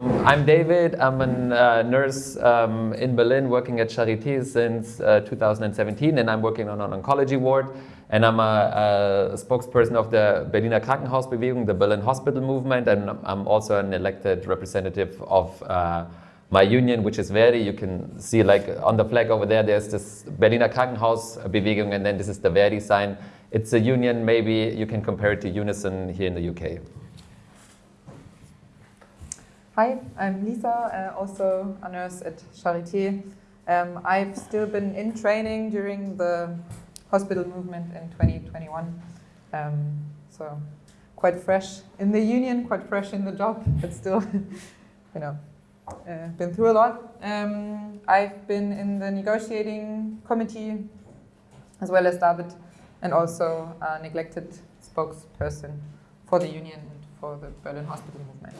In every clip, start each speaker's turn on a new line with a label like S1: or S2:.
S1: I'm David. I'm a uh, nurse um, in Berlin working at Charité since uh, 2017 and I'm working on an oncology ward and I'm a, a, spokesperson of the Berliner Krankenhausbewegung, the Berlin Hospital Movement and I'm also an elected representative of uh, my union, which is Verdi. You can see like on the flag over there, there's this Berliner Krankenhausbewegung and then this is the Verdi sign. It's a union, maybe you can compare it to Unison here in the UK.
S2: Hi, I'm Lisa, uh, also a nurse at Charité. Um, I've still been in training during the hospital movement in 2021. Um, so quite fresh in the union, quite fresh in the job, but still, you know, uh, been through a lot. Um, I've been in the negotiating committee as well as David and also a neglected spokesperson for the union and for the Berlin hospital movement.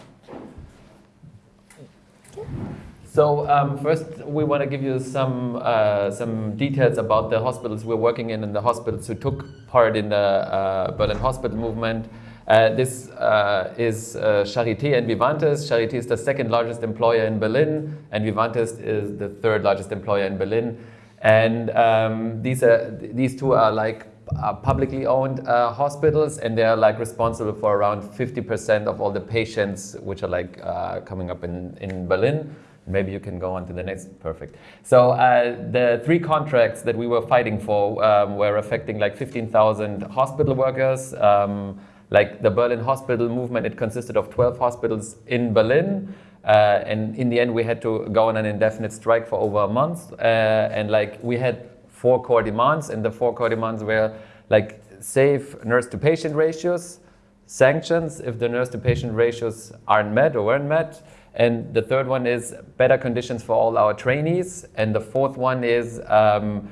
S1: So um, first, we want to give you some uh, some details about the hospitals we're working in and the hospitals who took part in the uh, Berlin hospital movement. Uh, this uh, is uh, Charité and Vivantes. Charité is the second largest employer in Berlin, and Vivantes is the third largest employer in Berlin. And um, these are these two are like uh, publicly owned uh, hospitals and they're like responsible for around 50% of all the patients which are like uh, coming up in, in Berlin. Maybe you can go on to the next, perfect. So uh, the three contracts that we were fighting for um, were affecting like 15,000 hospital workers. Um, like the Berlin hospital movement, it consisted of 12 hospitals in Berlin. Uh, and in the end, we had to go on an indefinite strike for over a month. Uh, and like we had four core demands, and the four core demands were like safe nurse-to-patient ratios, sanctions if the nurse-to-patient ratios aren't met or weren't met, and the third one is better conditions for all our trainees, and the fourth one is um,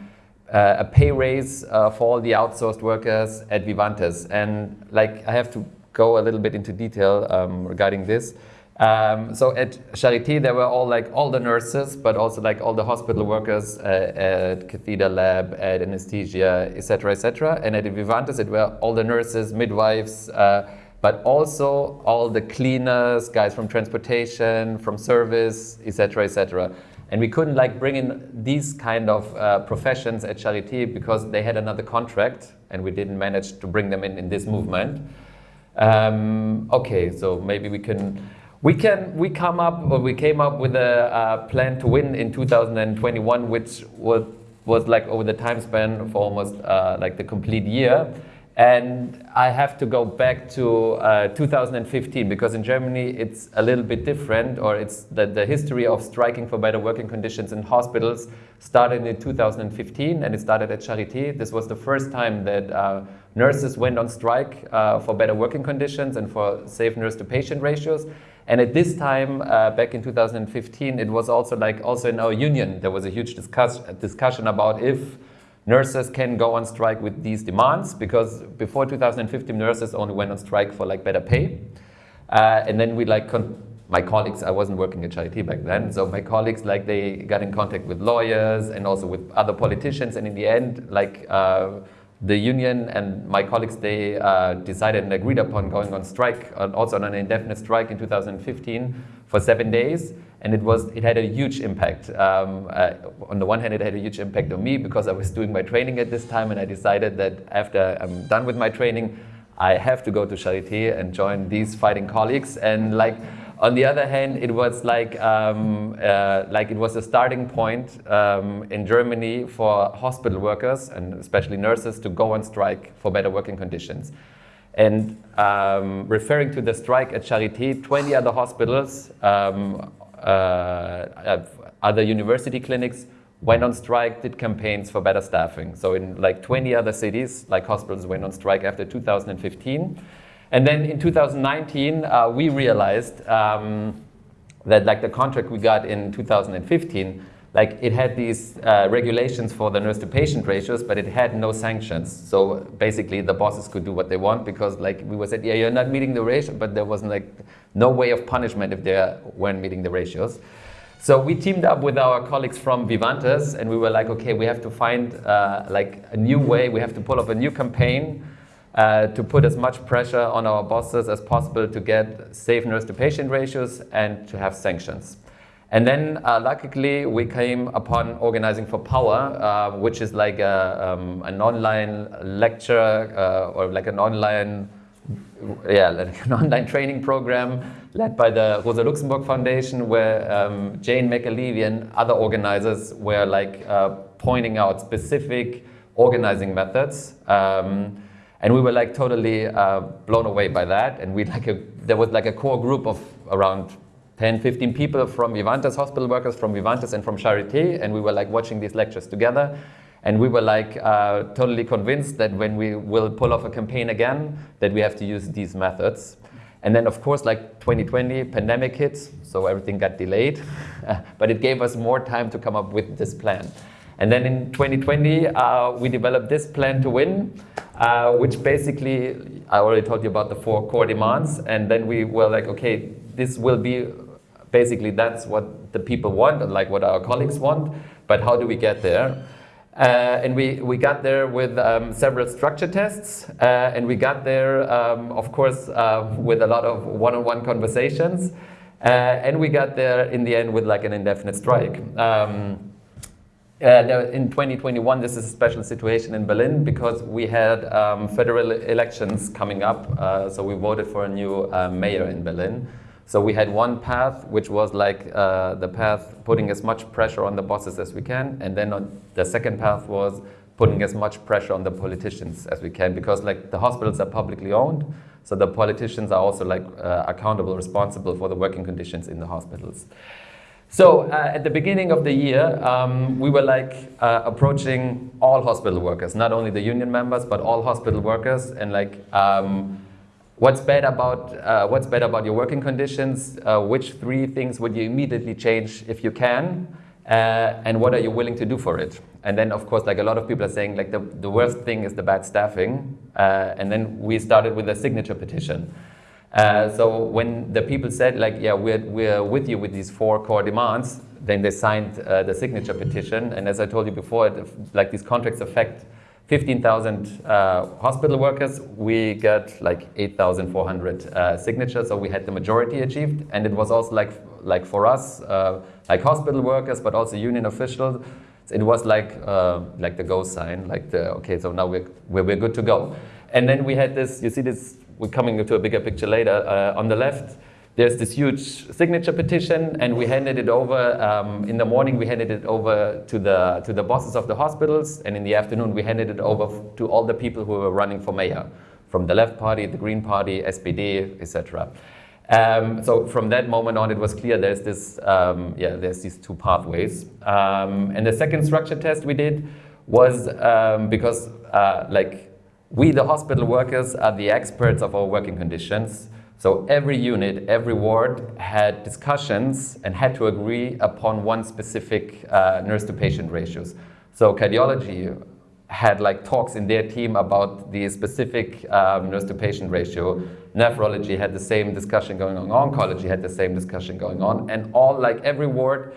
S1: uh, a pay raise uh, for all the outsourced workers at Vivantes. And like I have to go a little bit into detail um, regarding this. Um, so at Charité, there were all like all the nurses, but also like all the hospital workers uh, at catheter lab, at anesthesia, etc., etc. And at Vivantes, it were all the nurses, midwives, uh, but also all the cleaners, guys from transportation, from service, etc., etc. And we couldn't like bring in these kind of uh, professions at Charité because they had another contract, and we didn't manage to bring them in in this movement. Um, okay, so maybe we can we can we come up or we came up with a plan to win in 2021, which was was like over the time span for almost uh, like the complete year. And I have to go back to uh, 2015 because in Germany it's a little bit different or it's the, the history of striking for better working conditions in hospitals started in 2015 and it started at Charité. This was the first time that uh, nurses went on strike uh, for better working conditions and for safe nurse to patient ratios. And at this time, uh, back in 2015, it was also like also in our union, there was a huge discuss discussion about if nurses can go on strike with these demands because before 2015, nurses only went on strike for like better pay. Uh, and then we like, my colleagues, I wasn't working at Charité back then, so my colleagues like they got in contact with lawyers and also with other politicians and in the end, like uh, the union and my colleagues, they uh, decided and agreed upon going on strike, uh, also on an indefinite strike in 2015 for seven days. And it was it had a huge impact. Um, uh, on the one hand, it had a huge impact on me because I was doing my training at this time and I decided that after I'm done with my training, I have to go to Charité and join these fighting colleagues. And like, on the other hand, it was like, um, uh, like it was a starting point um, in Germany for hospital workers and especially nurses to go on strike for better working conditions. And um, referring to the strike at Charité, 20 other hospitals, um, uh, other university clinics went on strike, did campaigns for better staffing. So in like 20 other cities, like hospitals went on strike after 2015. And then in 2019, uh, we realized um, that like the contract we got in 2015, like it had these uh, regulations for the nurse to patient ratios, but it had no sanctions. So basically the bosses could do what they want because like we were said, yeah, you're not meeting the ratio, but there wasn't like no way of punishment if they weren't meeting the ratios. So we teamed up with our colleagues from Vivantes and we were like, okay, we have to find uh, like a new way, we have to pull up a new campaign uh, to put as much pressure on our bosses as possible to get safe nurse to patient ratios and to have sanctions. And then, uh, luckily, we came upon Organizing for Power, uh, which is like a, um, an online lecture uh, or like an online, yeah, like an online training program led by the Rosa Luxemburg Foundation, where um, Jane McAlevey and other organizers were like uh, pointing out specific organizing methods. Um, and we were like totally uh, blown away by that. And we like a, there was like a core group of around 10, 15 people from Vivantes, hospital workers from Vivantes and from Charité, and we were like watching these lectures together. And we were like uh, totally convinced that when we will pull off a campaign again, that we have to use these methods. And then of course, like 2020, pandemic hits, so everything got delayed. but it gave us more time to come up with this plan. And then in 2020, uh, we developed this plan to win, uh, which basically, I already told you about the four core demands. And then we were like, okay, this will be basically that's what the people want, and like what our colleagues want, but how do we get there? Uh, and we, we got there with um, several structure tests, uh, and we got there, um, of course, uh, with a lot of one-on-one -on -one conversations, uh, and we got there in the end with like an indefinite strike. Um, uh, in 2021, this is a special situation in Berlin because we had um, federal elections coming up, uh, so we voted for a new mayor in Berlin. So we had one path, which was like uh, the path putting as much pressure on the bosses as we can, and then the second path was putting as much pressure on the politicians as we can, because like the hospitals are publicly owned, so the politicians are also like uh, accountable, responsible for the working conditions in the hospitals. So uh, at the beginning of the year, um, we were like uh, approaching all hospital workers, not only the union members, but all hospital workers, and like um, What's bad about, uh, what's bad about your working conditions? Uh, which three things would you immediately change if you can? Uh, and what are you willing to do for it? And then, of course, like a lot of people are saying, like the, the worst thing is the bad staffing. Uh, and then we started with a signature petition. Uh, so when the people said, like, yeah, we're, we're with you with these four core demands, then they signed uh, the signature petition. And as I told you before, it, like these contracts affect 15,000 uh, hospital workers, we got like 8,400 uh, signatures, so we had the majority achieved. And it was also like, like for us, uh, like hospital workers, but also union officials, it was like, like the go sign, like the, okay, so now we're, we're good to go. And then we had this, you see this, we're coming to a bigger picture later, uh, on the left, there's this huge signature petition and we handed it over, um, in the morning we handed it over to the, to the bosses of the hospitals and in the afternoon we handed it over to all the people who were running for mayor, from the left party, the Green Party, SPD, etc. Um, so from that moment on, it was clear there's this, um, yeah, there's these two pathways. Um, and the second structure test we did was um, because, uh, like, we, the hospital workers, are the experts of our working conditions. So every unit, every ward had discussions and had to agree upon one specific uh, nurse to patient ratios. So cardiology had like talks in their team about the specific um, nurse to patient ratio. Nephrology had the same discussion going on. Oncology had the same discussion going on. And all like every ward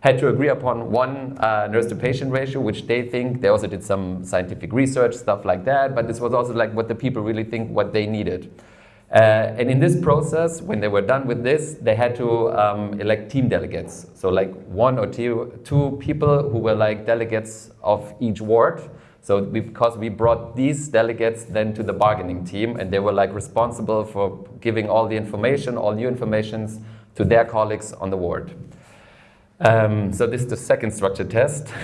S1: had to agree upon one uh, nurse to patient ratio, which they think, they also did some scientific research, stuff like that. But this was also like what the people really think what they needed. Uh, and in this process, when they were done with this, they had to um, elect team delegates. So like one or two, two people who were like delegates of each ward. So because we brought these delegates then to the bargaining team and they were like responsible for giving all the information, all new informations to their colleagues on the ward. Um, so this is the second structure test.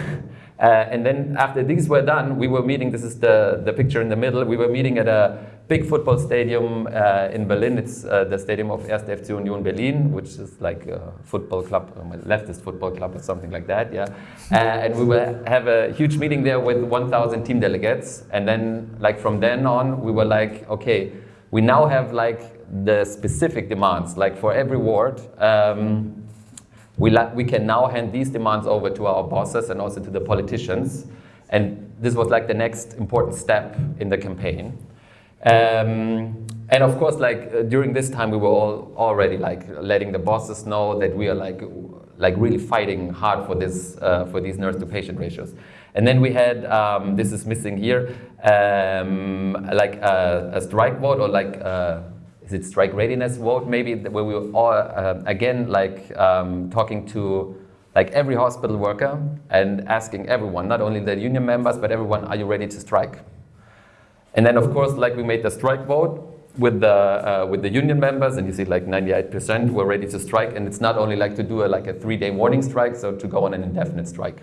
S1: Uh, and then after these were done, we were meeting, this is the, the picture in the middle, we were meeting at a big football stadium uh, in Berlin. It's uh, the stadium of 1. FC Union Berlin, which is like a football club, um, a leftist football club or something like that, yeah. Uh, and we will have a huge meeting there with 1,000 team delegates. And then like from then on, we were like, okay, we now have like the specific demands, like for every ward, um, we, we can now hand these demands over to our bosses and also to the politicians. And this was like the next important step in the campaign. Um, and of course, like uh, during this time, we were all already like letting the bosses know that we are like like really fighting hard for this uh, for these nurse to patient ratios. And then we had, um, this is missing here, um, like a, a, strike vote or like, a, is it strike readiness vote maybe, where we were all, uh, again, like um, talking to like every hospital worker and asking everyone, not only the union members, but everyone, are you ready to strike? And then of course, like we made the strike vote with the, uh, with the union members, and you see like 98% were ready to strike, and it's not only like to do a, like a three-day warning strike, so to go on an indefinite strike.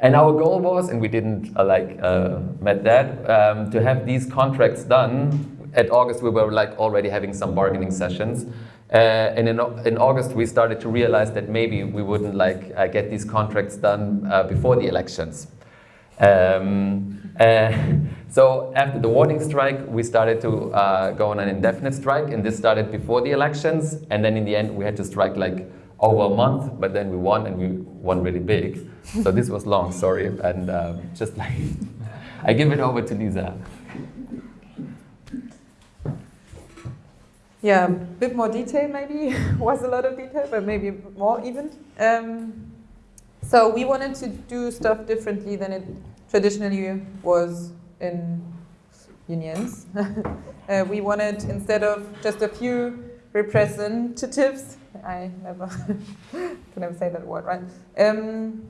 S1: And our goal was, and we didn't uh, like uh, met that, um, to have these contracts done. At August, we were like already having some bargaining sessions. Uh, and in, in August, we started to realize that maybe we wouldn't like uh, get these contracts done uh, before the elections. Um, uh, so after the warning strike, we started to go on an indefinite strike, and this started before the elections. And then in the end, we had to strike like over a month, but then we won, and we won really big. So this was long, sorry, and um, just like, I give it over to Lisa.
S2: Yeah, a bit more detail maybe, was a lot of detail, but maybe more even. Um, so we wanted to do stuff differently than it traditionally was in unions. uh, we wanted, instead of just a few representatives, I never can never say that word, right? Um,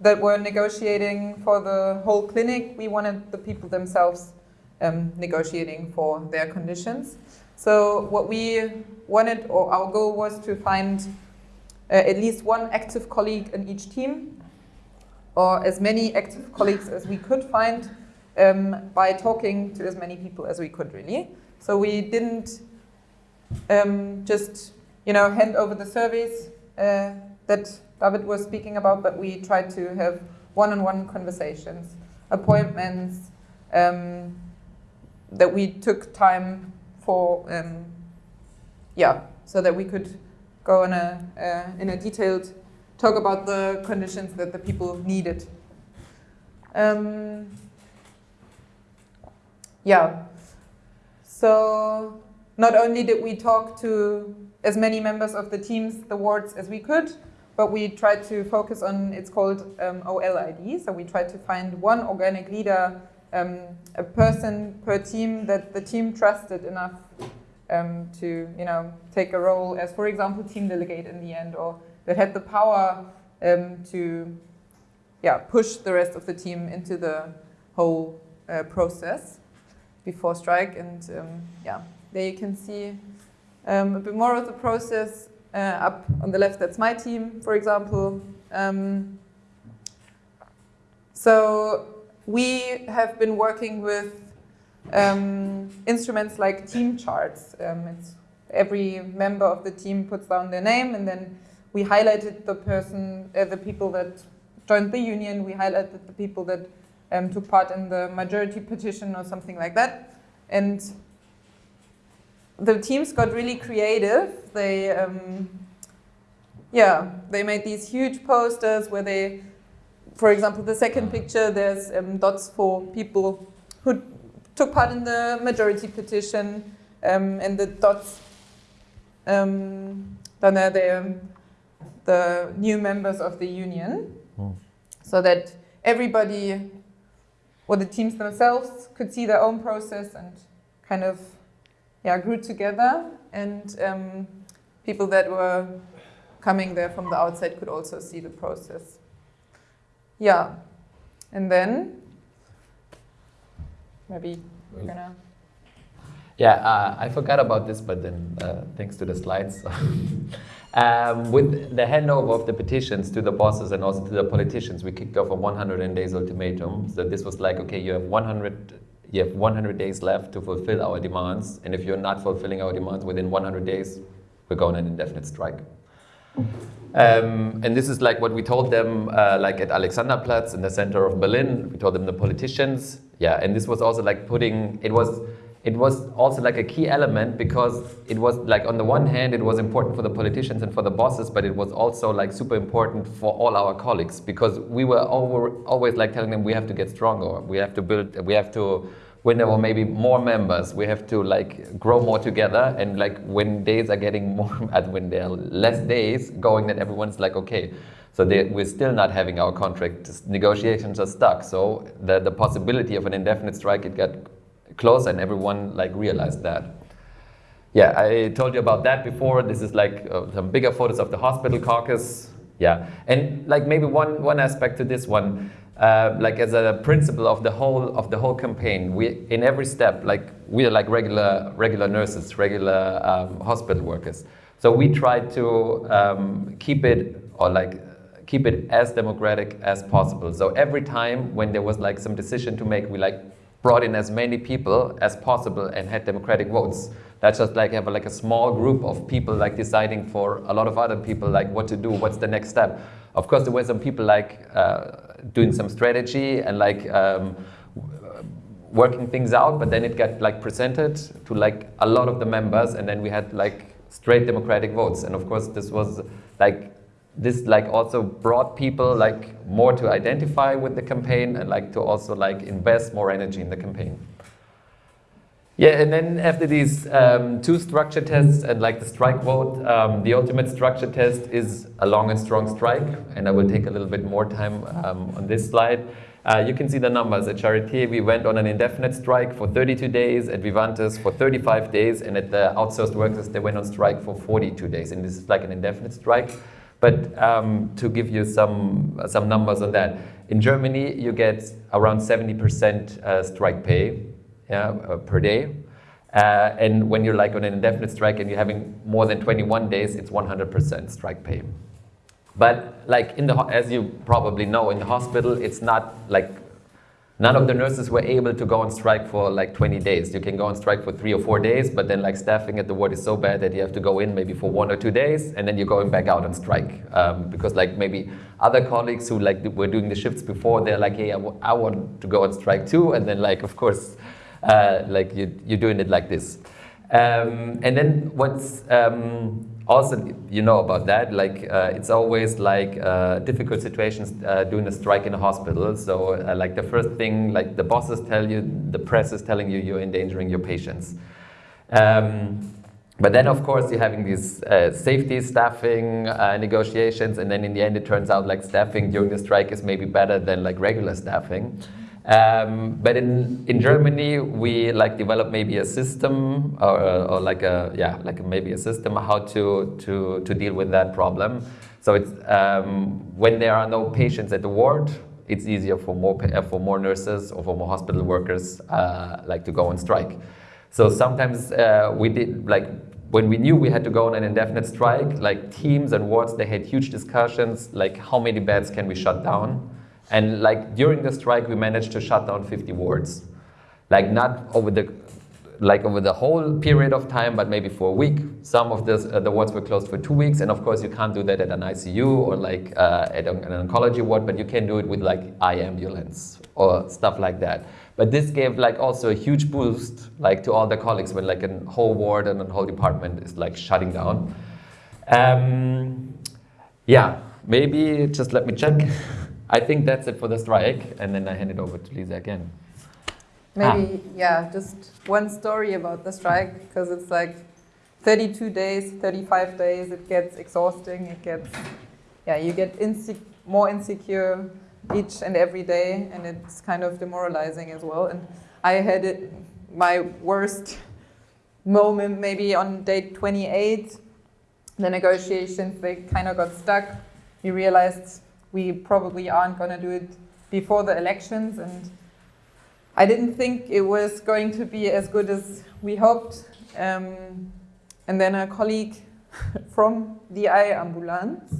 S2: that were negotiating for the whole clinic. We wanted the people themselves um, negotiating for their conditions. So what we wanted, or our goal was to find uh, at least one active colleague in each team, or as many active colleagues as we could find um, by talking to as many people as we could, really. So we didn't um, just you know, hand over the surveys uh, that David was speaking about, but we tried to have one-on-one -on -one conversations, appointments, um, that we took time for, um, yeah, so that we could go in a, uh, in a detailed talk about the conditions that the people needed. Um, yeah, so not only did we talk to as many members of the teams, the wards as we could, but we tried to focus on, it's called um, OLID, so we tried to find one organic leader, um, a person per team that the team trusted enough um, to, you know, take a role as, for example, team delegate in the end, or that had the power um, to, yeah, push the rest of the team into the whole uh, process before strike, and um, yeah, there you can see um, a bit more of the process uh, up on the left, that's my team, for example. Um, so we have been working with um, instruments like team charts. Um, every member of the team puts down their name and then we highlighted the person, uh, the people that joined the union, we highlighted the people that um, took part in the majority petition or something like that. And the teams got really creative. They, um, yeah, they made these huge posters where they, for example, the second picture, there's um, dots for people who took part in the majority petition, um, and the dots, um, then are the, the new members of the union, mm. so that everybody, or the teams themselves, could see their own process and kind of yeah, grew together and um, people that were coming there from the outside could also see the process. Yeah, and then maybe we're gonna.
S1: Yeah, uh, I forgot about this, but then uh, thanks to the slides. um, with the handover of the petitions to the bosses and also to the politicians, we kicked off a 100 days ultimatum. So this was like, okay, you have 100 you have 100 days left to fulfill our demands, and if you're not fulfilling our demands within 100 days, we're going on an indefinite strike. Um, and this is like what we told them, uh, like at Alexanderplatz in the center of Berlin. We told them the politicians, yeah. And this was also like putting. It was it was also like a key element because it was like on the one hand it was important for the politicians and for the bosses but it was also like super important for all our colleagues because we were over, always like telling them we have to get stronger we have to build we have to when there were maybe more members, we have to like grow more together. And like when days are getting more, when there are less days going, then everyone's like, okay, so they, we're still not having our contract. Negotiations are stuck. So the, the possibility of an indefinite strike, it got closer and everyone like realized that. Yeah, I told you about that before. This is like uh, some bigger photos of the hospital caucus. Yeah, and like maybe one, one aspect to this one, uh, like as a principle of the whole of the whole campaign, we in every step, like we are like regular regular nurses, regular um, hospital workers. So we try to um, keep it or like keep it as democratic as possible. So every time when there was like some decision to make, we like brought in as many people as possible and had democratic votes. That's just like have a, like a small group of people like deciding for a lot of other people like what to do, what's the next step. Of course, there were some people like uh, doing some strategy and like um, working things out, but then it got like presented to like a lot of the members, and then we had like straight democratic votes. And of course, this was like this like also brought people like more to identify with the campaign and like to also like invest more energy in the campaign. Yeah, and then after these um, two structure tests and like the strike vote, um, the ultimate structure test is a long and strong strike, and I will take a little bit more time um, on this slide. Uh, you can see the numbers. At Charité, we went on an indefinite strike for 32 days, at Vivantes for 35 days, and at the outsourced workers, they went on strike for 42 days, and this is like an indefinite strike. But um, to give you some, some numbers on that, in Germany, you get around 70% uh, strike pay yeah, uh, per day. Uh, and when you're like on an indefinite strike and you're having more than 21 days, it's 100% strike pay. But like in the, as you probably know, in the hospital, it's not like None of the nurses were able to go on strike for like 20 days. You can go on strike for three or four days, but then like staffing at the ward is so bad that you have to go in maybe for one or two days, and then you're going back out on strike. Um, because like maybe other colleagues who like were doing the shifts before, they're like, hey, I, want to go on strike too, and then like of course, uh, like you, you're doing it like this. Um, and then what's um, also, you know about that, like uh, it's always like uh, difficult situations uh, doing a strike in a hospital. So uh, like the first thing, like the bosses tell you, the press is telling you you're endangering your patients. Um, but then of course you're having these uh, safety staffing uh, negotiations and then in the end it turns out like staffing during the strike is maybe better than like regular staffing. Um, but in, in Germany, we like develop maybe a system or, or like a, yeah, like maybe a system how to, to, to deal with that problem. So it's, um, when there are no patients at the ward, it's easier for more, uh, for more nurses or for more hospital workers uh, like to go on strike. So sometimes uh, we did like when we knew we had to go on an indefinite strike, like teams and wards, they had huge discussions, like how many beds can we shut down? And like during the strike, we managed to shut down 50 wards. Like not over the, like over the whole period of time, but maybe for a week. Some of this, uh, the wards were closed for two weeks, and of course you can't do that at an ICU or like uh, at an oncology ward, but you can do it with like iAmbulance or stuff like that. But this gave like also a huge boost like to all the colleagues when like a whole ward and a whole department is like shutting down. Um, yeah, maybe just let me check. I think that's it for the strike, and then I hand it over to Lisa again.
S2: Maybe, ah. yeah, just one story about the strike, because it's like 32 days, 35 days, it gets exhausting, it gets, yeah, you get more insecure each and every day, and it's kind of demoralizing as well. And I had it, my worst moment maybe on day 28, the negotiations, they kind of got stuck. We realized we probably aren't going to do it before the elections. And I didn't think it was going to be as good as we hoped. Um, and then a colleague from the iAmbulance,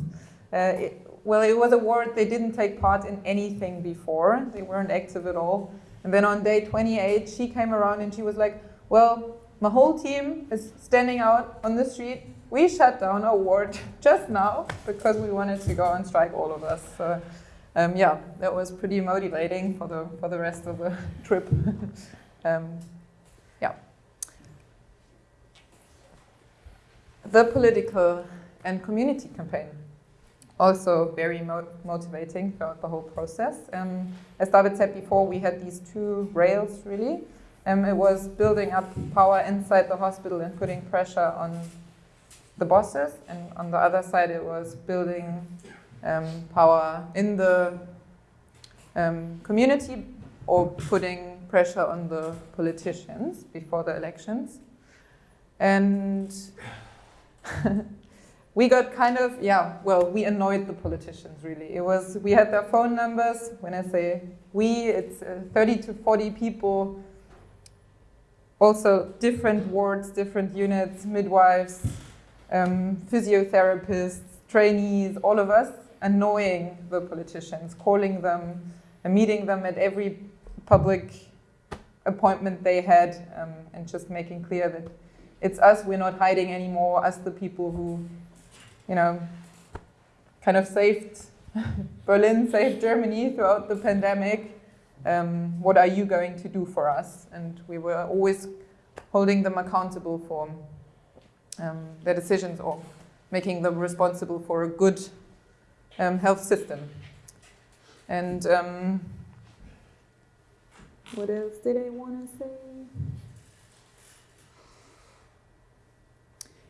S2: uh, it, well, it was a ward they didn't take part in anything before. They weren't active at all. And then on day 28, she came around and she was like, well, my whole team is standing out on the street we shut down our ward just now because we wanted to go on strike, all of us. So, um, yeah, that was pretty motivating for the for the rest of the trip. um, yeah. The political and community campaign also very mo motivating throughout the whole process. Um, as David said before, we had these two rails really. Um, it was building up power inside the hospital and putting pressure on the bosses, and on the other side, it was building um, power in the um, community or putting pressure on the politicians before the elections. And we got kind of, yeah, well, we annoyed the politicians really. It was, we had their phone numbers. When I say we, it's uh, 30 to 40 people also different wards, different units, midwives, um, physiotherapists, trainees, all of us annoying the politicians, calling them, and meeting them at every public appointment they had, um, and just making clear that it's us, we're not hiding anymore, us the people who, you know, kind of saved Berlin, saved Germany throughout the pandemic, um, what are you going to do for us? And we were always holding them accountable for um, their decisions or making them responsible for a good um, health system. And um, what else did I want to say?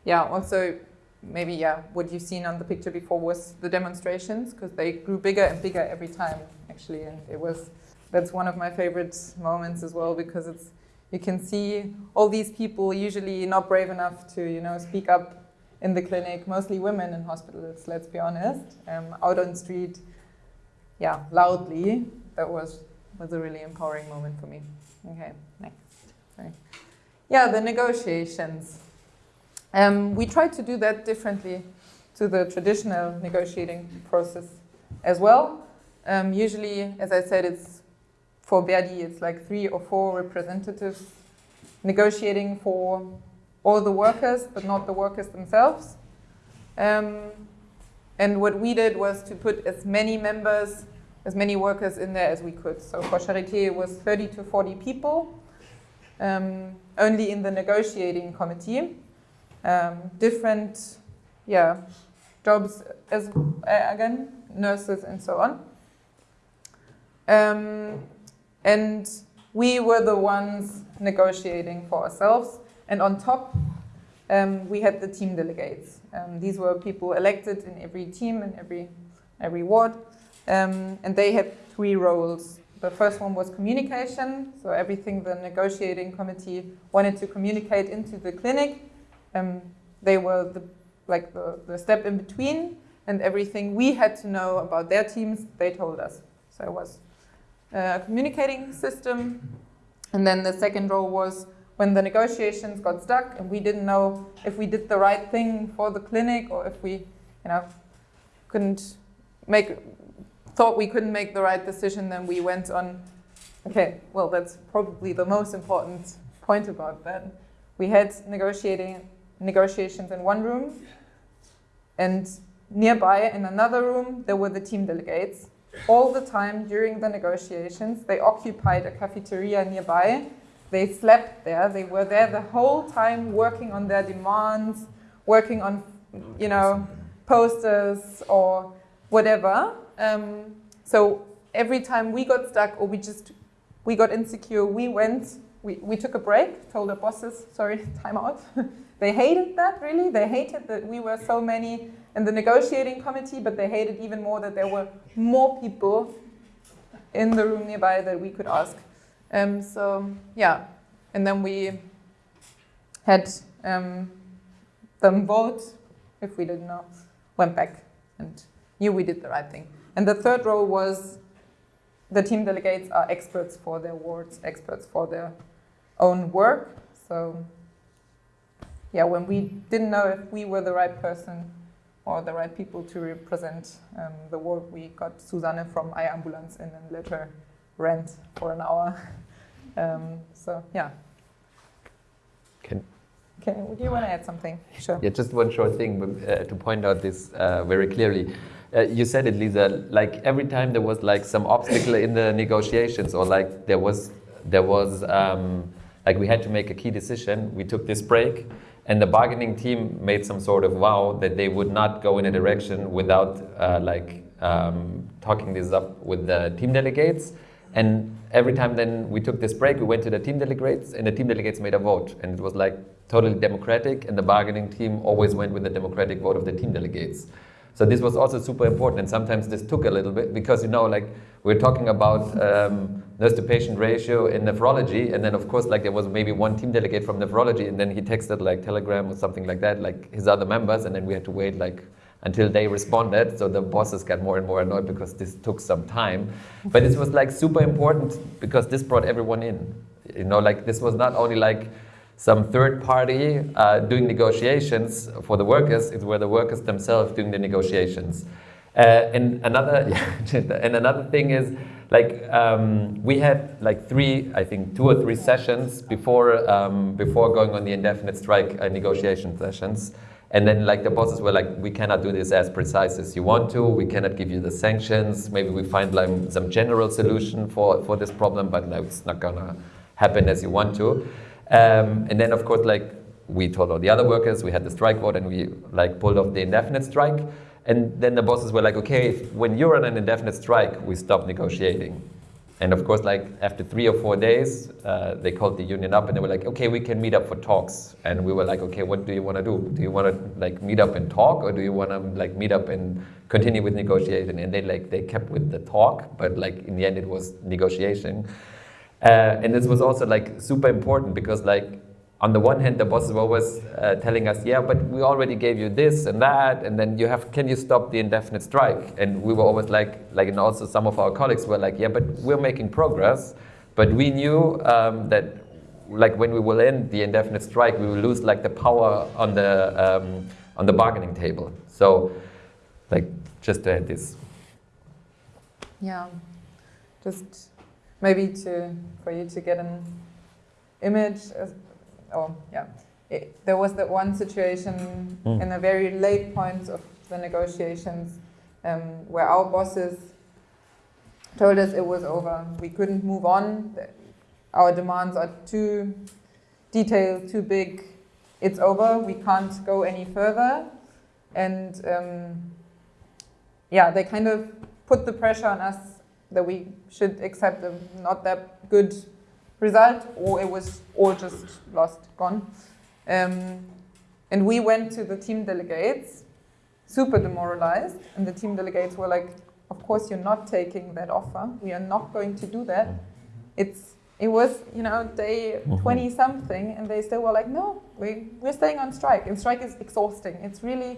S2: Yeah, also maybe yeah, what you've seen on the picture before was the demonstrations because they grew bigger and bigger every time actually, and it was that's one of my favorite moments as well because it's you can see all these people usually not brave enough to you know speak up in the clinic, mostly women in hospitals, let's be honest, um, out on the street, yeah, loudly. That was was a really empowering moment for me. Okay, next. Sorry. Yeah, the negotiations. Um, we tried to do that differently to the traditional negotiating process as well. Um, usually, as I said, it's for Verdi, it's like three or four representatives negotiating for all the workers, but not the workers themselves. Um, and what we did was to put as many members, as many workers in there as we could. So for Charité, it was 30 to 40 people, um, only in the negotiating committee. Um, different, yeah, jobs as uh, again, nurses and so on. And we were the ones negotiating for ourselves. And on top, um, we had the team delegates. Um, these were people elected in every team, in every, every ward. Um, and they had three roles. The first one was communication, so everything the negotiating committee wanted to communicate into the clinic. Um, they were the, like the, the step in between, and everything we had to know about their teams, they told us. So it was uh, communicating system. And then the second role was when the negotiations got stuck and we didn't know if we did the right thing for the clinic or if we, you know, couldn't make, thought we couldn't make the right decision, then we went on, okay, well, that's probably the most important point about that. We had negotiating negotiations in one room and nearby in another room, there were the team delegates all the time during the negotiations. They occupied a cafeteria nearby. They slept there. They were there the whole time working on their demands, working on, you know, posters or whatever. Um, so every time we got stuck or we just, we got insecure, we went, we, we took a break, told our bosses, sorry, time out. they hated that really. They hated that we were so many in the negotiating committee, but they hated even more that there were more people in the room nearby that we could ask. Um, so yeah, and then we had um, them vote if we didn't know, went back and knew we did the right thing. And the third role was the team delegates are experts for their wards, experts for their own work. So yeah, when we didn't know if we were the right person or the right people to represent um, the work. We got Susanne from iAmbulance in and let her rent for an hour. Um, so yeah.
S1: Can
S2: Okay, would you want to add something? Sure.
S1: Yeah, just one short thing uh, to point out this uh, very clearly. Uh, you said it, Lisa. Like every time there was like some obstacle in the negotiations, or like there was there was um, like we had to make a key decision. We took this break, and the bargaining team made some sort of vow that they would not go in a direction without uh, like um, talking this up with the team delegates. And every time then we took this break, we went to the team delegates, and the team delegates made a vote, and it was like totally democratic, and the bargaining team always went with the democratic vote of the team delegates. So this was also super important, and sometimes this took a little bit because you know, like we're talking about um, nurse to patient ratio in nephrology, and then of course, like there was maybe one team delegate from nephrology, and then he texted like Telegram or something like that, like his other members, and then we had to wait like until they responded. So the bosses got more and more annoyed because this took some time. But this was like super important because this brought everyone in. You know, like this was not only like some third party uh, doing negotiations for the workers, it were the workers themselves doing the negotiations. Uh, and another, and another thing is, like um, we had like three, I think two or three sessions before um, before going on the indefinite strike uh, negotiation sessions. And then like the bosses were like, we cannot do this as precise as you want to. We cannot give you the sanctions. Maybe we find like some general solution for, for this problem, but no, it's not gonna happen as you want to. Um, and then of course, like we told all the other workers, we had the strike vote and we like pulled off the indefinite strike. And then the bosses were like, okay, if, when you're on an indefinite strike, we stop negotiating. And of course, like after three or four days, uh, they called the union up and they were like, okay, we can meet up for talks. And we were like, okay, what do you want to do? Do you want to like meet up and talk, or do you want to like meet up and continue with negotiation? And they like they kept with the talk, but like in the end, it was negotiation. Uh, and this was also like super important because like on the one hand, the bosses were always uh, telling us, yeah, but we already gave you this and that, and then you have, can you stop the indefinite strike? And we were always like, like, and also some of our colleagues were like, yeah, but we're making progress. But we knew um, that, like, when we will end the indefinite strike, we will lose like the power on the um, on the bargaining table. So, like, just to add this.
S2: Yeah, just maybe to for you to get an image oh yeah, it, there was that one situation mm. in the very late points of the negotiations um, where our bosses told us it was over. We couldn't move on. Our demands are too detailed, too big. It's over. We can't go any further. And um, yeah, they kind of put the pressure on us that we should accept a not that good result, or it was all just lost, gone. Um, and we went to the team delegates, super demoralized, and the team delegates were like, of course you're not taking that offer. We are not going to do that. It's it was, you know, day mm-hmm. 20 something, and they still were like, no, we, we're staying on strike. And strike is exhausting. It's really,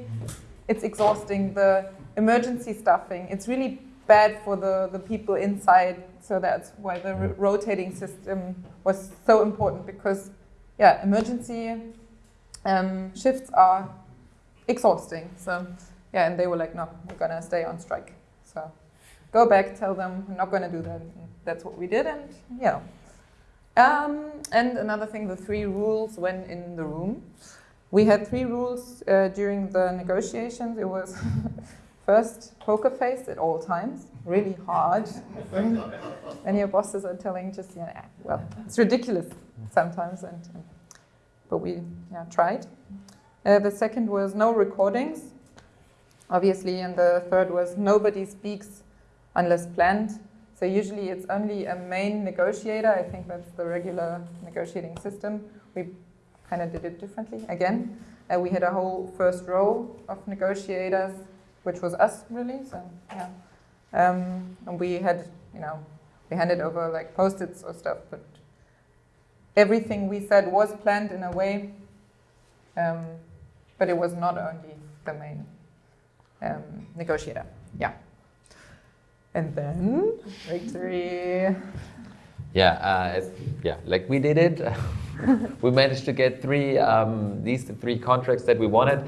S2: it's exhausting. The emergency stuffing, it's really bad for the, the people inside. So that's why the rotating system was so important because, yeah, emergency um, shifts are exhausting. So, yeah, and they were like, no, we're going to stay on strike. So go back, tell them we're not going to do that. And that's what we did, and yeah. Um, and another thing, the three rules when in the room. We had three rules uh, during the negotiations. It was First, poker face at all times, really hard. and your bosses are telling just, yeah, well, it's ridiculous sometimes, and, and but we yeah, tried. Uh, the second was no recordings, obviously, and the third was nobody speaks unless planned. So usually it's only a main negotiator. I think that's the regular negotiating system. We kind of did it differently again. Uh, we had a whole first row of negotiators which was us really. So yeah, um, and we had you know we handed over like post-its or stuff, but everything we said was planned in a way, um, but it was not only the main um, negotiator. Yeah. And then victory.
S1: Yeah, uh, yeah, like we did it. we managed to get three um, these three contracts that we wanted.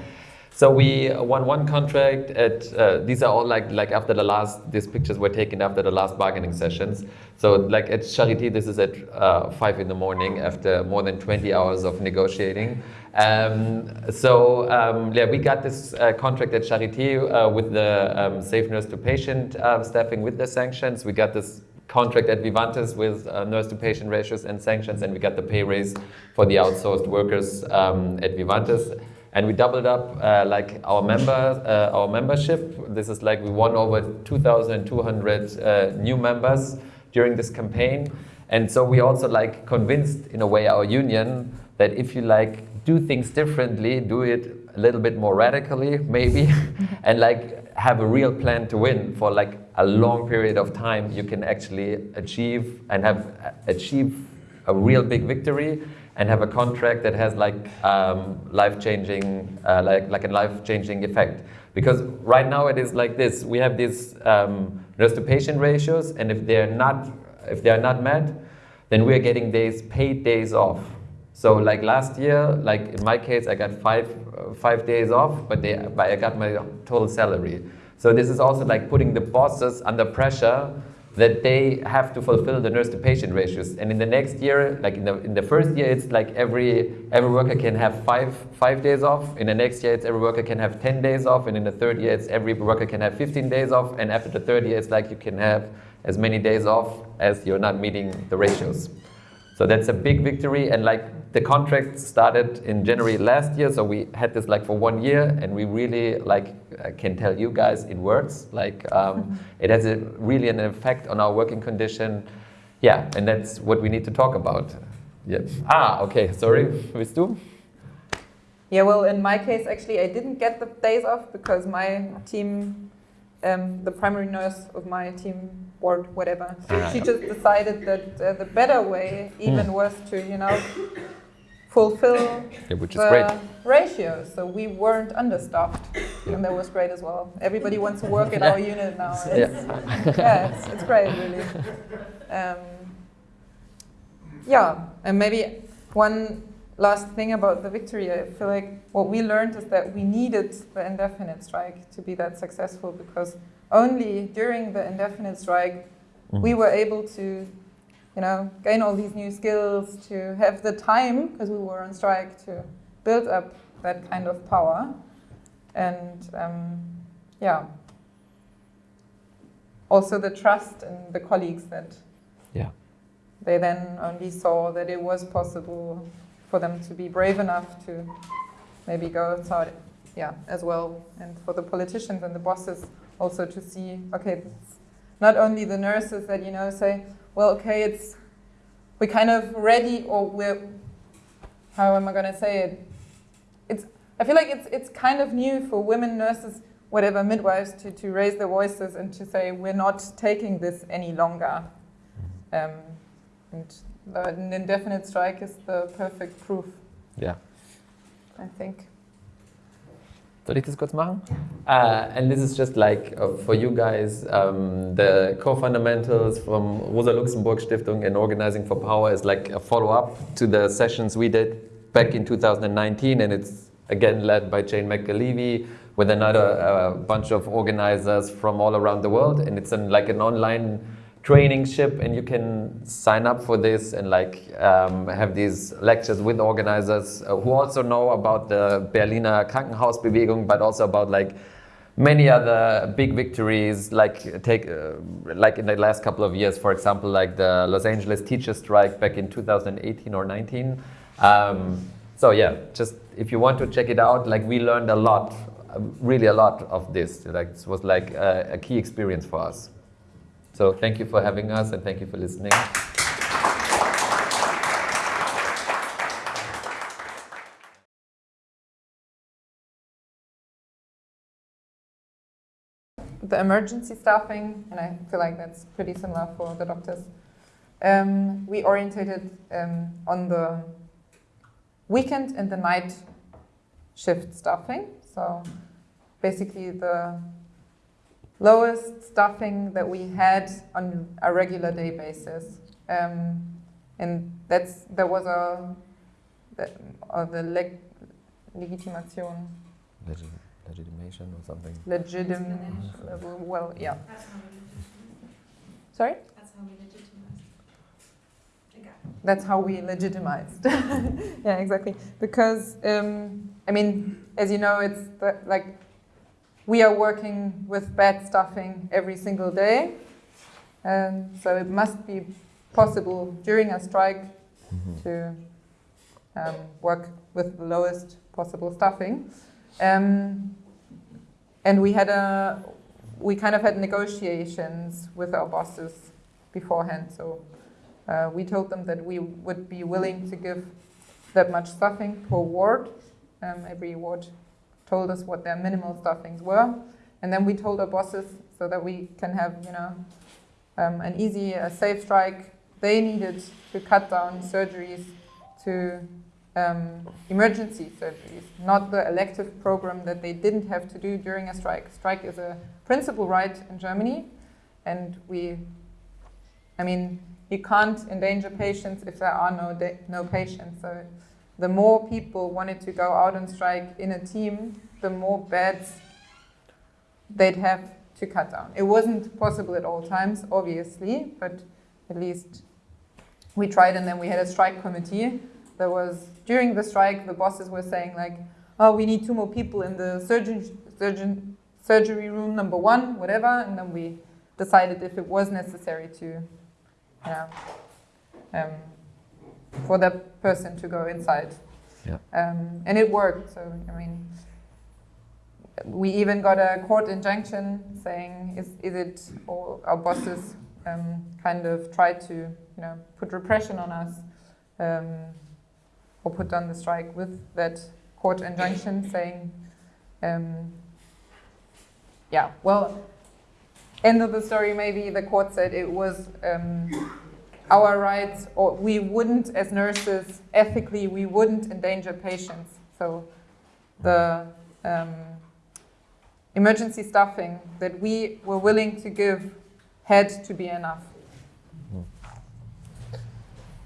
S1: So we won one contract at, uh, these are all like, like after the last, these pictures were taken after the last bargaining sessions. So like at Charité, this is at uh, five in the morning after more than 20 hours of negotiating. Um, so um, yeah, we got this uh, contract at Charité uh, with the um, safe nurse to patient uh, staffing with the sanctions. We got this contract at Vivantes with uh, nurse to patient ratios and sanctions and we got the pay raise for the outsourced workers um, at Vivantes and we doubled up uh, like our member uh, our membership. This is like we won over 2,200 uh, new members during this campaign. And so we also like convinced in a way our union that if you like do things differently, do it a little bit more radically maybe, and like have a real plan to win for like a long period of time, you can actually achieve and have achieve a real big victory and have a contract that has like um, life-changing, uh, like, like a life-changing effect. Because right now it is like this, we have these um, nurse to patient ratios and if they're not, if they are not met, then we're getting days, paid days off. So like last year, like in my case, I got five, uh, five days off, but, they, but I got my total salary. So this is also like putting the bosses under pressure that they have to fulfill the nurse to patient ratios. And in the next year, like in the, in the first year, it's like every, every worker can have five, five days off. In the next year, it's every worker can have 10 days off. And in the third year, it's every worker can have 15 days off. And after the third year, it's like you can have as many days off as you're not meeting the ratios. So that's a big victory. And like the contract started in January last year, so we had this like for one year, and we really like I can tell you guys it works. Like um, it has a, really an effect on our working condition. Yeah, and that's what we need to talk about. Yeah. Ah, okay. Sorry, with du?
S2: Yeah, well, in my case, actually, I didn't get the days off because my team um, the primary nurse of my team board, whatever. Ah, she just decided that uh, the better way even mm. was to, you know, fulfill
S1: yeah, which is the great.
S2: ratio. So we weren't understaffed, yeah. and that was great as well. Everybody wants to work in yeah. our unit now. It's, yeah, yeah it's, it's, great, really. Um, yeah, and maybe one last thing about the victory, I feel like what we learned is that we needed the indefinite strike to be that successful because only during the indefinite strike mm. we were able to, you know, gain all these new skills, to have the time because we were on strike to build up that kind of power, and um, yeah, also the trust in the colleagues that
S1: yeah
S2: they then only saw that it was possible for them to be brave enough to maybe go outside yeah, as well. And for the politicians and the bosses also to see, okay, not only the nurses that, you know, say, well, okay, it's, we're kind of ready or we're, how am I going to say it? It's, I feel like it's, it's kind of new for women nurses, whatever, midwives, to, to raise their voices and to say, we're not taking this any longer. Um, and an indefinite strike is the perfect proof.
S1: Yeah.
S2: I think.
S1: Soll ich das kurz machen? Uh, and this is just like uh, for you guys, um, the core fundamentals from Rosa Luxemburg Stiftung and Organizing for Power is like a follow-up to the sessions we did back in 2019 and it's again led by Jane McAlevey with another uh, bunch of organizers from all around the world and it's like an online training ship and you can sign up for this and like um, have these lectures with organizers uh, who also know about the Berliner Krankenhausbewegung but also about like many other big victories like take uh, like in the last couple of years for example like the Los Angeles teacher strike back in 2018 or 19 um, so yeah just if you want to check it out like we learned a lot really a lot of this. Like this was like a, a key experience for us so thank you for having us and thank you for listening.
S2: The emergency staffing, and I feel like that's pretty similar for the doctors. Um, we orientated um, on the weekend and the night shift staffing. So basically the lowest staffing that we had on a regular day basis. Um, and that's, there was a, the, or the leg, legitimation.
S1: Legit, legitimation or something?
S2: Legitim, well, yeah. That's how we legitimate. Sorry? That's how we legitimized. That's how we legitimized. yeah, exactly. Because, um, I mean, as you know, it's the, like we are working with bad stuffing every single day. Um, so it must be possible during a strike mm -hmm. to um, work with the lowest possible stuffing. Um, and we had a, we kind of had negotiations with our bosses beforehand. So uh, we told them that we would be willing to give that much stuffing per ward. Um, every ward told us what their minimal stuffings were. And then we told our bosses so that we can have, you know, um, an easy, uh, safe strike. They needed to cut down surgeries to um, emergency surgeries, not the elective program that they didn't have to do during a strike. Strike is a principal right in Germany, and we, I mean, you can't endanger patients if there are no, no patients. So the more people wanted to go out on strike in a team, the more beds they'd have to cut down. It wasn't possible at all times, obviously, but at least we tried and then we had a strike committee. There was, during the strike, the bosses were saying like, oh, we need two more people in the surgeon, surgeon, surgery room number one, whatever, and then we decided if it was necessary to, yeah, um, for that person to go inside.
S1: Yeah.
S2: Um, and it worked, so, I mean, we even got a court injunction saying, is, is it all our bosses um, kind of tried to, you know, put repression on us um, or put down the strike with that court injunction saying, um, yeah, well, end of the story, maybe the court said it was um, our rights, or we wouldn't, as nurses, ethically, we wouldn't endanger patients. So the um, emergency staffing that we were willing to give had to be enough.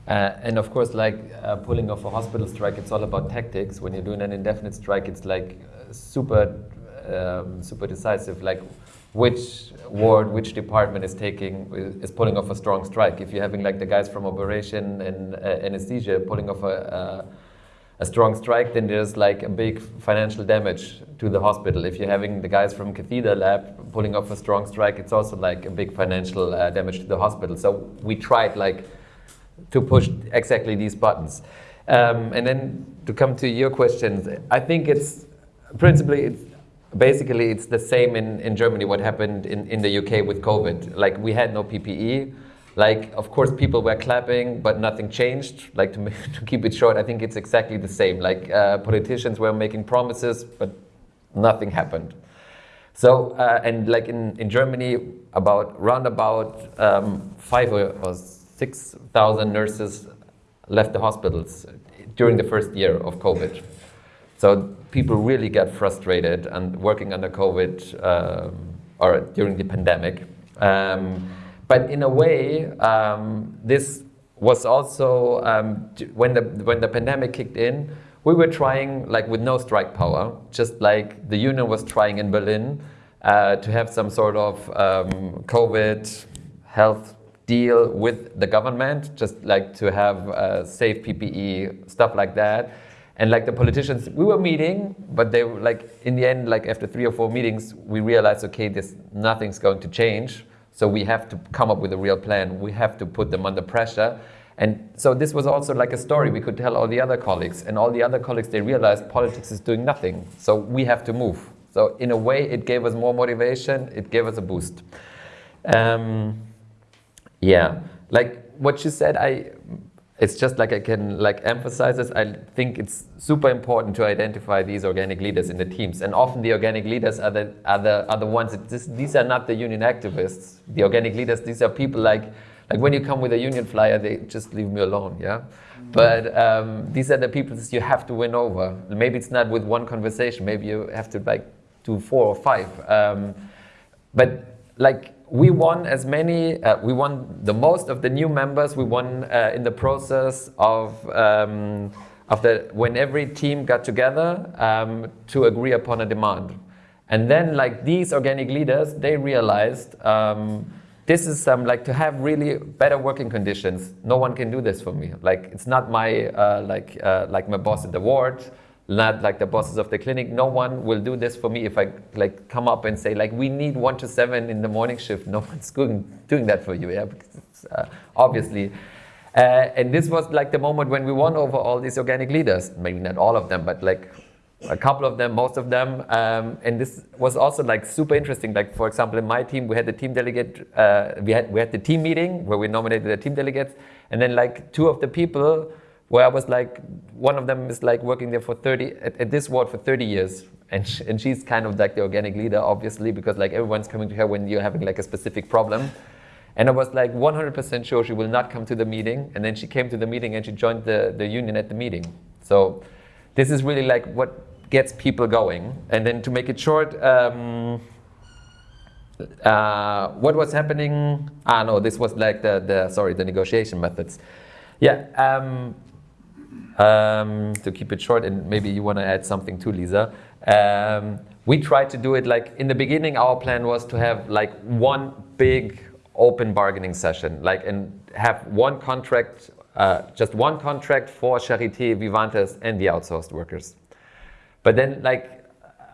S1: Uh, and of course, like uh, pulling off a hospital strike, it's all about tactics. When you're doing an indefinite strike, it's like uh, super, um, super decisive. Like which ward, which department is taking, is pulling off a strong strike. If you're having like the guys from operation and uh, anesthesia pulling off a, a strong strike, then there's like a big financial damage to the hospital. If you're having the guys from catheter lab pulling off a strong strike, it's also like a big financial uh, damage to the hospital. So we tried like to push exactly these buttons. Um, and then to come to your questions, I think it's principally it's basically it's the same in, in Germany what happened in, in the UK with COVID. Like we had no PPE. Like, of course, people were clapping, but nothing changed. Like, to, to keep it short, I think it's exactly the same. Like, uh, politicians were making promises, but nothing happened. So, uh, and like in, in Germany, about round about um, five or, or 6,000 nurses left the hospitals during the first year of COVID. So people really get frustrated and working under COVID um, or during the pandemic. Um, but in a way, um, this was also um, when the when the pandemic kicked in. We were trying like with no strike power, just like the union was trying in Berlin uh, to have some sort of um, COVID health deal with the government, just like to have uh, safe PPE stuff like that. And like the politicians, we were meeting, but they were like in the end, like after three or four meetings, we realized, okay, this nothing's going to change. So we have to come up with a real plan. We have to put them under pressure. And so this was also like a story we could tell all the other colleagues. And all the other colleagues, they realized politics is doing nothing. So we have to move. So in a way, it gave us more motivation. It gave us a boost. Um, yeah, like what you said, I it's just like I can like emphasize this. I think it's super important to identify these organic leaders in the teams, and often the organic leaders are the are the, are the ones. That this, these are not the union activists. The organic leaders. These are people like like when you come with a union flyer, they just leave me alone. Yeah. Mm-hmm. But um, these are the people that you have to win over. Maybe it's not with one conversation. Maybe you have to like do four or five. Um, but like we won as many, uh, we won the most of the new members. We won uh, in the process of, um, of the, when every team got together um, to agree upon a demand. And then like these organic leaders, they realized um, this is um, like to have really better working conditions. No one can do this for me. Like it's not my, uh, like, uh, like my boss at the ward not like the bosses of the clinic. No one will do this for me if I like come up and say like we need one to seven in the morning shift. No one's doing doing that for you, yeah, because uh, obviously. Uh, and this was like the moment when we won over all these organic leaders. Maybe not all of them, but like a couple of them, most of them. Um, and this was also like super interesting. Like for example, in my team, we had the team delegate, uh, we, had, we had the team meeting where we nominated the team delegates. And then like two of the people where I was like, one of them is like working there for 30, at, at this ward for 30 years. And, sh and she's kind of like the organic leader, obviously, because like everyone's coming to her when you're having like a specific problem. And I was like 100% sure she will not come to the meeting. And then she came to the meeting and she joined the, the union at the meeting. So this is really like what gets people going. And then to make it short, um, uh, what was happening? Ah, no, this was like the, the sorry, the negotiation methods. Yeah, um, um, to keep it short, and maybe you want to add something too, Lisa. Um, we tried to do it like in the beginning. Our plan was to have like one big open bargaining session, like and have one contract, uh, just one contract for Charité, Vivantes, and the outsourced workers. But then, like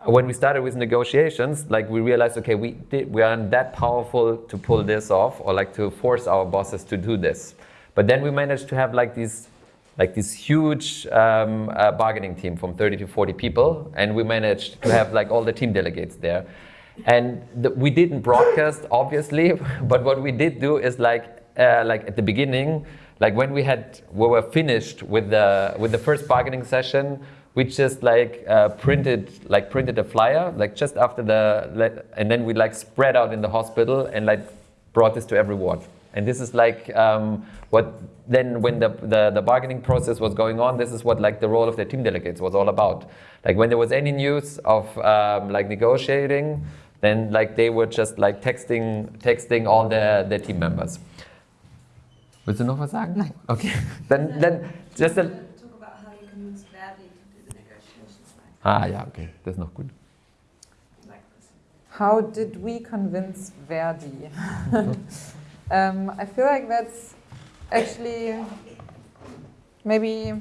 S1: when we started with negotiations, like we realized, okay, we did, we aren't that powerful to pull this off, or like to force our bosses to do this. But then we managed to have like these like this huge um, uh, bargaining team from 30 to 40 people, and we managed to have like all the team delegates there. And the, we didn't broadcast, obviously, but what we did do is like, uh, like at the beginning, like when we had, we were finished with the with the first bargaining session, we just like uh, printed like printed a flyer, like just after the, and then we like spread out in the hospital and like brought this to every ward. And this is like um, what then when the, the, the, bargaining process was going on, this is what like the role of the team delegates was all about. Like when there was any news of um, like negotiating, then like they were just like texting, texting all their, their team members. Willst du noch was sagen?
S2: Nein.
S1: Okay. then, then just a...
S3: Talk about how you convinced Verdi to do the negotiations.
S1: Ah, yeah, okay. That's not good.
S2: How did we convince Verdi? um, I feel like that's actually maybe,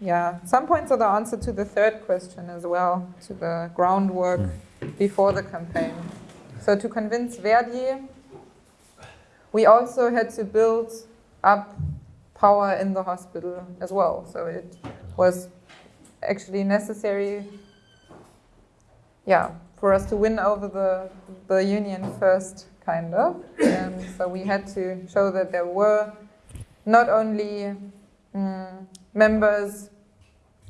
S2: yeah, some points are the answer to the third question as well, to the groundwork before the campaign. So to convince Verdi, we also had to build up power in the hospital as well. So it was actually necessary, yeah, for us to win over the, the union first, kind of. And so we had to show that there were not only um, members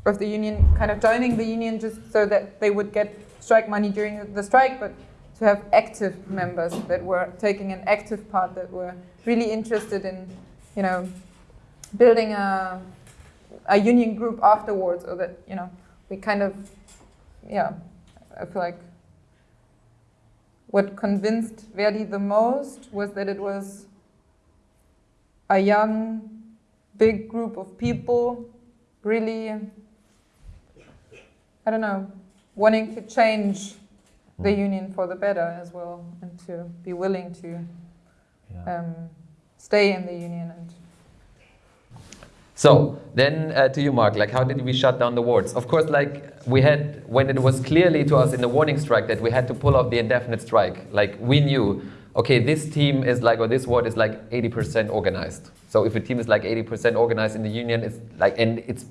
S2: of the union kind of joining the union just so that they would get strike money during the strike, but to have active members that were taking an active part, that were really interested in, you know, building a, a union group afterwards, or that, you know, we kind of, yeah, I feel like what convinced Verdi the most was that it was a young, big group of people really, I don't know, wanting to change the union for the better as well and to be willing to
S1: Yeah.
S2: um, stay in the union and
S1: So then uh, to you, Mark, like how did we shut down the wards? Of course, like we had, when it was clearly to us in the warning strike that we had to pull off the indefinite strike, like we knew, okay, this team is like, or this ward is like 80% organized. So if a team is like 80% organized in the union, it's like, and it's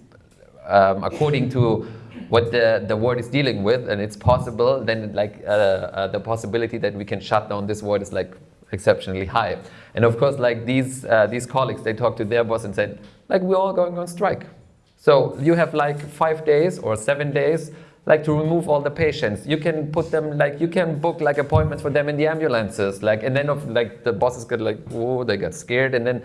S1: um, according to what the, the ward is dealing with and it's possible, then like uh, uh, the possibility that we can shut down this ward is like exceptionally high. And of course, like these, uh, these colleagues, they talked to their boss and said, like we're all going on strike. So you have like five days or seven days like to remove all the patients. You can put them like you can book like appointments for them in the ambulances. Like and then of like the bosses get like whoa they got scared and then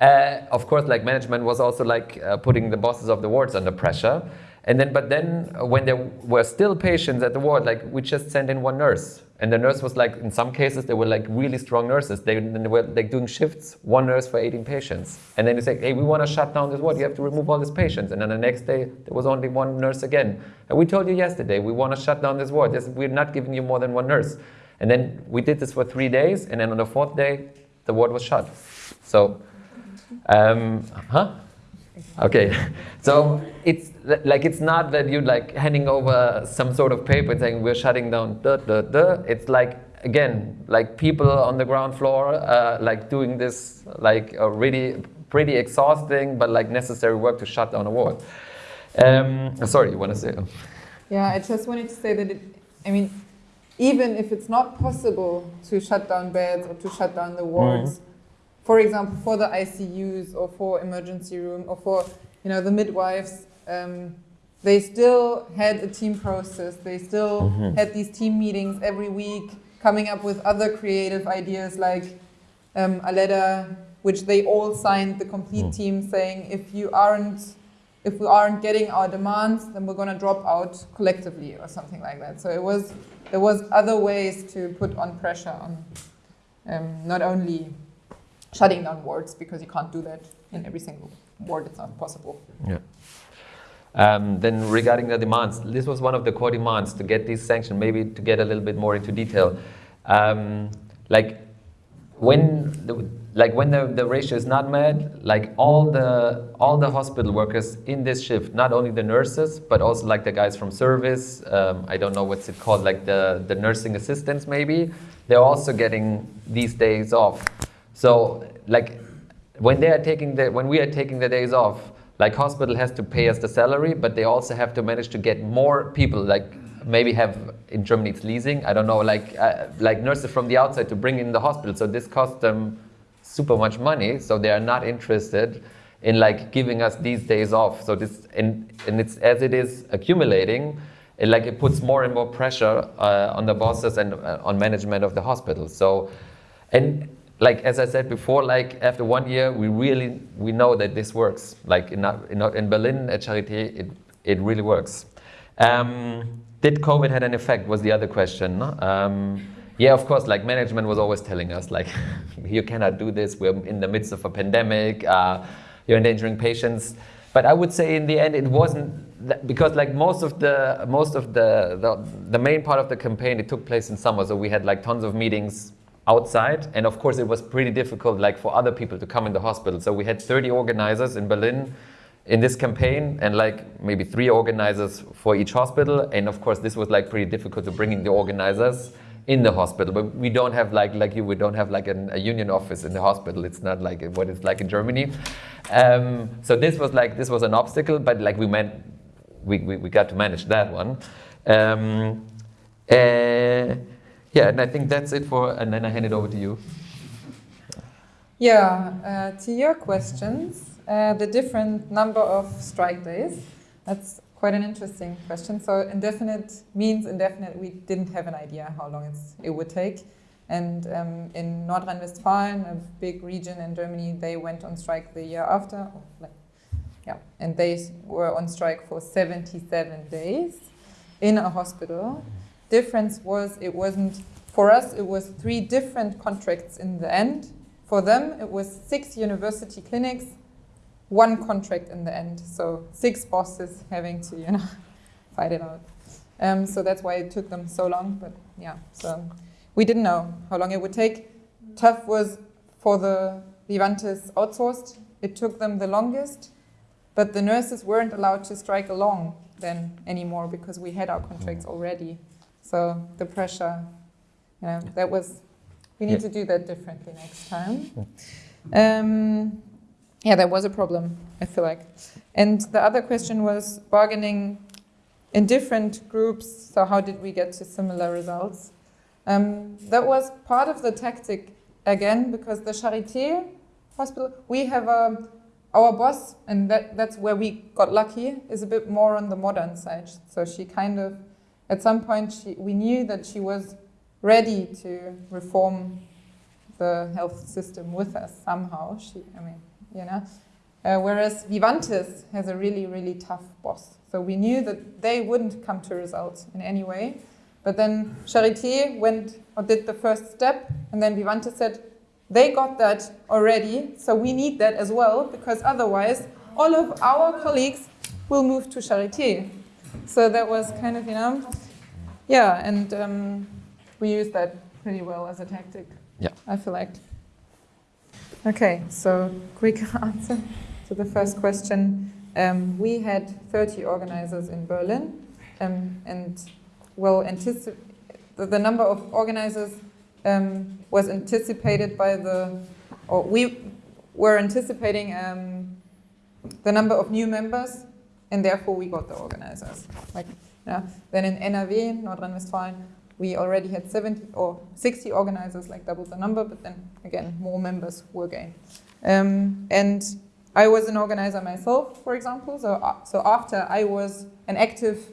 S1: uh, of course like management was also like uh, putting the bosses of the wards under pressure. And then but then when there were still patients at the ward like we just sent in one nurse. And the nurse was like, in some cases, they were like really strong nurses. They, they were like doing shifts, one nurse for 18 patients. And then you say, hey, we want to shut down this ward. You have to remove all these patients. And then the next day, there was only one nurse again. And we told you yesterday, we want to shut down this ward. We're not giving you more than one nurse. And then we did this for three days. And then on the fourth day, the ward was shut. So, um, huh? Okay, so it's like it's not that you're like handing over some sort of paper and saying we're shutting down. Duh, duh, duh. It's like again, like people on the ground floor, uh, like doing this, like really pretty exhausting but like necessary work to shut down a ward. Um, sorry, you want to say?
S2: Yeah, I just wanted to say that it, I mean, even if it's not possible to shut down beds or to shut down the wards, for example, for the ICUs or for emergency room or for you know the midwives, um, they still had a team process. They still
S1: Mhm.
S2: had these team meetings every week, coming up with other creative ideas like um, a letter which they all signed, the complete
S1: Mm.
S2: team, saying if you aren't if we aren't getting our demands, then we're going to drop out collectively or something like that. So it was there was other ways to put on pressure on um, not only shutting down wards because you can't do that in every single ward. It's not possible.
S1: Um, then regarding the demands, this was one of the core demands to get these sanctions, maybe to get a little bit more into detail. Um, like when the, like when the, the ratio is not met, like all the all the hospital workers in this shift, not only the nurses, but also like the guys from service, um, I don't know what's it called, like the, the nursing assistants maybe, they're also getting these days off. So like when they are taking the when we are taking the days off, like hospital has to pay us the salary, but they also have to manage to get more people, like maybe have in Germany it's leasing, I don't know, like uh, like nurses from the outside to bring in the hospital. So this costs them super much money, so they are not interested in like giving us these days off. So this and and it's as it is accumulating, it like it puts more and more pressure uh, on the bosses and uh, on management of the hospital. So and like as I said before, like after one year, we really we know that this works. Like in in, in Berlin at Charité, it it really works. Um, did COVID had an effect? Was the other question. Um, yeah, of course. Like management was always telling us, like you cannot do this. We're in the midst of a pandemic. Uh, you're endangering patients. But I would say in the end, it wasn't that, because like most of the most of the, the the main part of the campaign it took place in summer. So we had like tons of meetings outside. And of course it was pretty difficult like for other people to come in the hospital. So we had 30 organizers in berlin in this campaign and like maybe three organizers for each hospital. And of course this was like pretty difficult to bring in the organizers in the hospital. But we don't have like like you we don't have like an, a union office in the hospital. It's not like what it's like in germany. Um, so this was like this was an obstacle but like we meant we, we, we got to manage that one. Um, uh, yeah, and I think that's it for, and then I hand it over to you.
S2: Yeah, uh, to your questions, uh, the different number of strike days. That's quite an interesting question. So indefinite means indefinite. We didn't have an idea how long it would take. And um, in Nordrhein-Westfalen, a big region in Germany, they went on strike the year after. Yeah, and they were on strike for 77 days in a hospital. Difference was it wasn't for us. It was three different contracts in the end. For them, it was six university clinics, one contract in the end. So six bosses having to, you know, fight it out. Um, so that's why it took them so long. But yeah, so we didn't know how long it would take. Tough was for the Vivantes outsourced. It took them the longest, but the nurses weren't allowed to strike along then anymore because we had our contracts already. So the pressure, you know, that was we need
S1: Yeah.
S2: to do that differently next time. Um, yeah, that was a problem, I feel like. And the other question was bargaining in different groups. So, how did we get to similar results? Um, that was part of the tactic again, because the Charité hospital, we have a, our boss, and that, that's where we got lucky, is a bit more on the modern side. So, she kind of, at some point, she, we knew that she was ready to reform the health system with us somehow. She, I mean, you know. Uh, whereas Vivantes has a really, really tough boss. So we knew that they wouldn't come to results in any way. But then Charité went or did the first step, and then Vivantes said, they got that already, so we need that as well, because otherwise all of our colleagues will move to Charité. So that was kind of, you know, yeah, and um, we used that pretty well as a tactic.
S1: Yeah.
S2: I feel like. Okay, so quick answer to the first question. Um, we had 30 organizers in Berlin, um, and well, the, the number of organizers um, was anticipated by the, or we were anticipating um, the number of new members and therefore we got the organizers. Like, yeah. Then in NRW, North Rhine-Westphalia, we already had 70 or 60 organizers, like double the number, but then again, more members were gained. Um, and I was an organizer myself, for example. So, uh, so after I was an active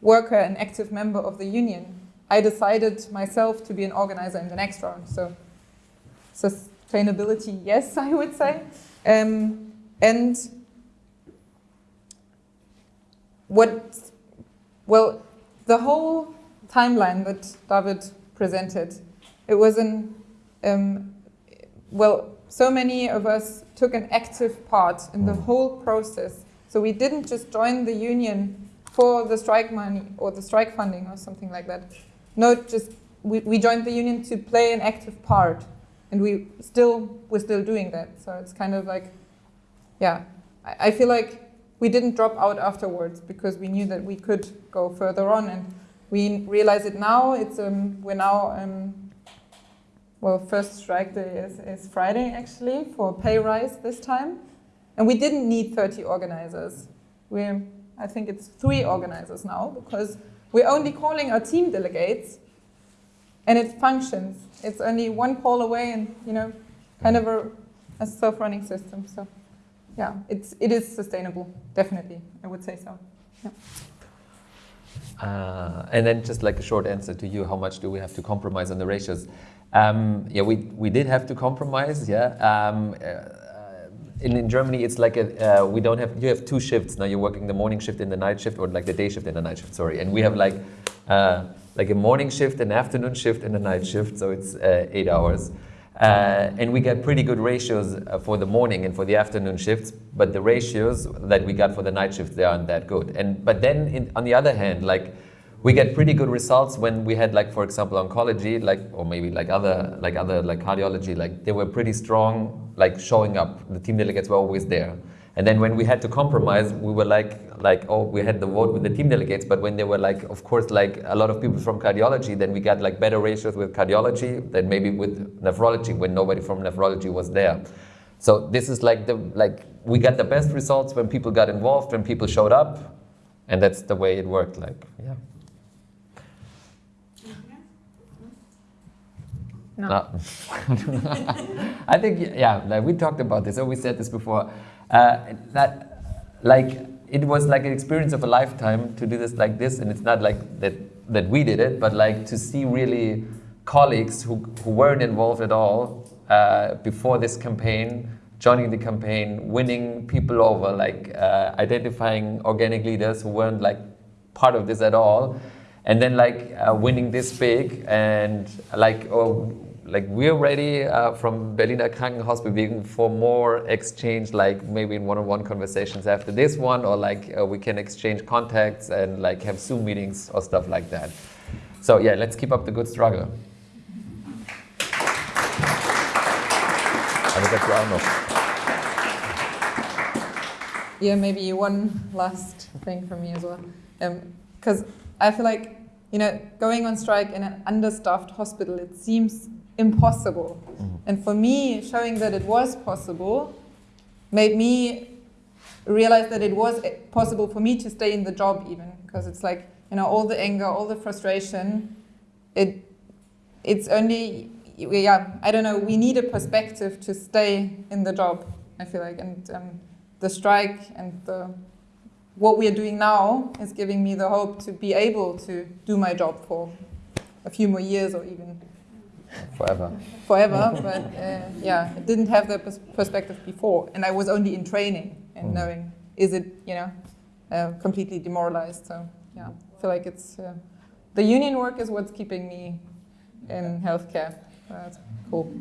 S2: worker, an active member of the union, I decided myself to be an organizer in the next round. So sustainability, yes, I would say. Um, and what, well, the whole timeline that David presented, it was an, um, well, so many of us took an active part in the whole process. So we didn't just join the union for the strike money or the strike funding or something like that. No, just we, we joined the union to play an active part and we still we're still doing that. So it's kind of like, yeah, I, I feel like we didn't drop out afterwards because we knew that we could go further on, and we realize it now. It's um, we're now um, well, first strike day is, is Friday actually for pay rise this time, and we didn't need 30 organizers. We I think it's three organizers now because we're only calling our team delegates and it functions. It's only one call away and, you know, kind of a, a self-running system. So yeah, it's, it is sustainable, definitely, I would say so. Yeah.
S1: Uh, and then just like a short answer to you, how much do we have to compromise on the ratios? Um, yeah, we, we did have to compromise, yeah. Um, uh, in, in Germany, it's like a, uh, we don't have, you have two shifts. Now you're working the morning shift and the night shift, or like the day shift and the night shift, sorry. And we have like, uh, like a morning shift, an afternoon shift, and a night shift, so it's uh, eight hours. Uh, and we get pretty good ratios uh, for the morning and for the afternoon shifts, but the ratios that we got for the night shifts, they aren't that good. And But then, in, on the other hand, like, we get pretty good results when we had like for example oncology like or maybe like other like other like cardiology like they were pretty strong like showing up the team delegates were always there and then when we had to compromise we were like like oh we had the vote with the team delegates but when there were like of course like a lot of people from cardiology then we got like better ratios with cardiology than maybe with nephrology when nobody from nephrology was there so this is like the like we got the best results when people got involved when people showed up and that's the way it worked like yeah
S2: No.
S1: no. I think, yeah, like we talked about this, or we said this before, uh, that like it was like an experience of a lifetime to do this like this, and it's not like that, that we did it, but like to see really colleagues who, who weren't involved at all uh, before this campaign, joining the campaign, winning people over, like uh, identifying organic leaders who weren't like part of this at all and then like uh, winning this big and like oh, like we're ready uh, from Berliner Krankenhausbewegung for more exchange like maybe in one-on-one conversations after this one or like uh, we can exchange contacts and like have Zoom meetings or stuff like that. So yeah, let's keep up the good struggle.
S2: Yeah, maybe one last thing from me as well. Because um, I feel like, you know, going on strike in an understaffed hospital, it seems impossible. Mm. And for me, showing that it was possible made me realize that it was possible for me to stay in the job even, because it's like, you know, all the anger, all the frustration, it, it's only, yeah, I don't know, we need a perspective to stay in the job, I feel like. And um, the strike and the what we are doing now is giving me the hope to be able to do my job for a few more years or even
S1: forever.
S2: Forever, but uh, yeah, it didn't have that pers perspective before, and I was only in training and mm. knowing is it you know uh, completely demoralized. So yeah, I feel like it's uh, the union work is what's keeping me in healthcare. that's cool.